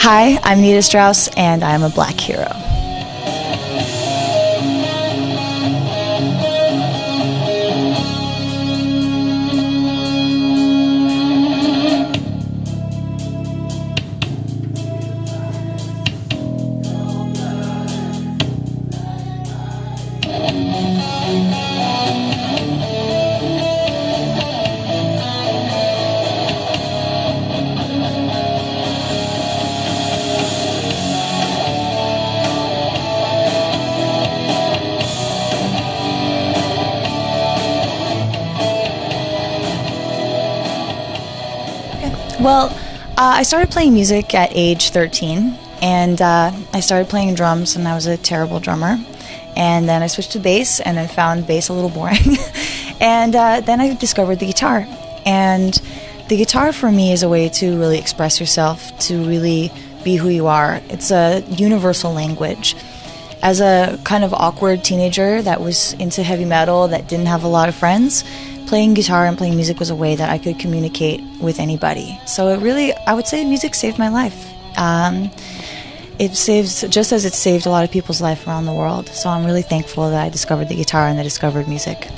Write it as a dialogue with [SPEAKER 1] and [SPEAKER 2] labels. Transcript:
[SPEAKER 1] Hi, I'm Nita Strauss, and I'm a black hero. Well, uh, I started playing music at age 13, and uh, I started playing drums, and I was a terrible drummer. And then I switched to bass, and I found bass a little boring. and uh, then I discovered the guitar. And the guitar for me is a way to really express yourself, to really be who you are. It's a universal language. As a kind of awkward teenager that was into heavy metal, that didn't have a lot of friends, playing guitar and playing music was a way that I could communicate with anybody. So it really, I would say music saved my life. Um, it saves, just as it saved a lot of people's life around the world. So I'm really thankful that I discovered the guitar and I discovered music.